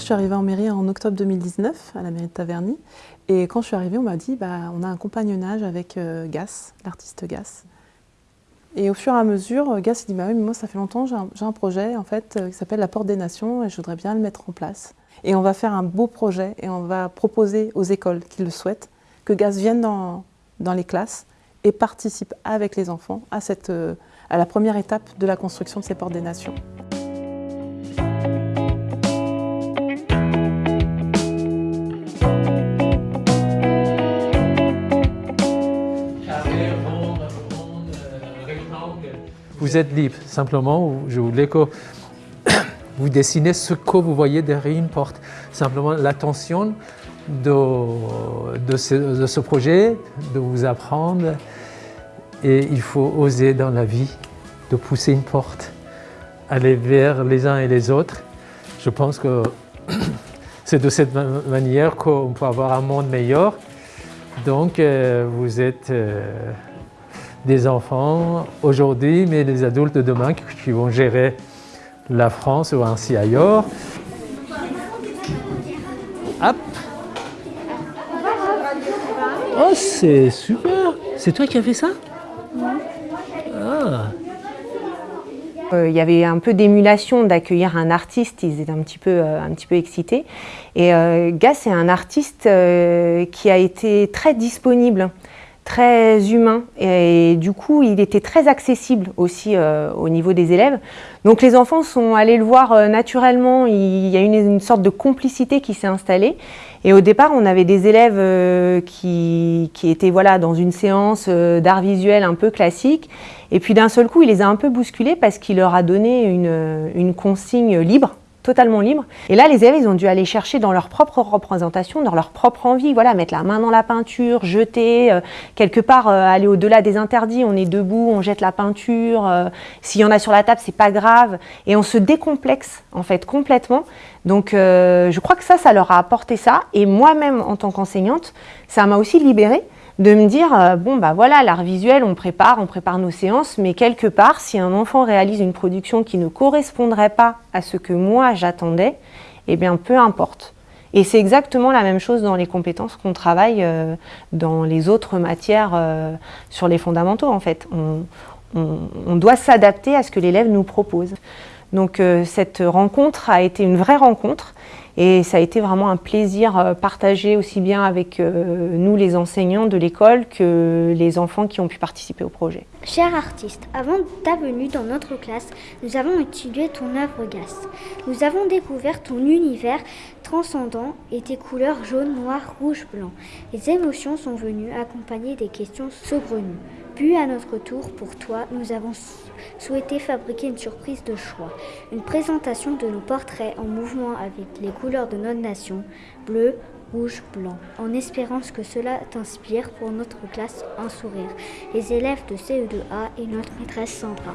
je suis arrivée en mairie en octobre 2019, à la mairie de Taverny. Et quand je suis arrivée, on m'a dit bah, on a un compagnonnage avec euh, Gas, l'artiste Gas. Et au fur et à mesure, Gas dit bah oui, mais moi ça fait longtemps, j'ai un, projet en fait qui s'appelle La Porte des Nations et je voudrais bien le mettre en place. Et on va faire un beau projet et on va proposer aux écoles qui le souhaitent que Gas vienne dans, les classes et participe avec les enfants à la première étape de la construction de ces Portes des Nations. Vous êtes libre, simplement, je voulais que vous dessinez ce que vous voyez derrière une porte. Simplement l'attention de, ce, projet, de vous apprendre. Et il faut oser dans la vie de pousser une porte, aller vers les uns et les autres. Je pense que c'est de cette manière qu'on peut avoir un monde meilleur. Donc, euh, vous êtes euh, des enfants aujourd'hui, mais les adultes de demain qui vont gérer la France ou ainsi ailleurs. Hop Oh, c'est super C'est toi qui as fait ça? Ah. Euh, il y avait un peu d'émulation d'accueillir un artiste, ils étaient un petit peu, euh, un petit peu excités. Et euh, Gas est un artiste qui a été très disponible très humain et du coup il était très accessible aussi euh, au niveau des élèves. Donc les enfants sont allés le voir euh, naturellement, il y a une, une sorte de complicité qui s'est installée. Et au départ on avait des élèves euh, qui, qui, étaient voilà, dans une séance d'art visuel un peu classique. Et puis d'un seul coup il les a un peu bousculés parce qu'il leur a donné une, une consigne libre totalement libre. Et là, les élèves, ils ont dû aller chercher dans leur propre représentation, dans leur propre envie, voilà, mettre la main dans la peinture, jeter, euh, quelque part euh, aller au-delà des interdits, on est debout, on jette la peinture, euh, s'il y en a sur la table, c'est pas grave, et on se décomplexe, en fait, complètement. Donc, je crois que ça, ça leur a apporté ça, et moi-même, en tant qu'enseignante, ça m'a aussi libérée, de me dire, euh, bon bah voilà, l'art visuel, on prépare, on prépare nos séances, mais quelque part, si un enfant réalise une production qui ne correspondrait pas à ce que moi j'attendais, eh bien peu importe. Et c'est exactement la même chose dans les compétences qu'on travaille euh, dans les autres matières euh, sur les fondamentaux en fait. on doit s'adapter à ce que l'élève nous propose. Donc cette rencontre a été une vraie rencontre et ça a été vraiment un plaisir euh, partagé aussi bien avec euh, nous les enseignants de l'école que les enfants qui ont pu participer au projet. Cher artiste, avant ta venue dans notre classe, nous avons étudié ton œuvre GAS. Nous avons découvert ton univers transcendant et tes couleurs jaune, noir, rouge, blanc. Les émotions sont venues accompagnées des questions saugrenues. Puis à notre tour, pour toi, nous avons souhaité fabriquer une surprise de choix. Une présentation de nos portraits en mouvement avec les couleurs de notre nation, bleu, rouge, blanc, en espérant que cela t'inspire pour notre classe un sourire. Les élèves de CE2A et notre maîtresse Sandra.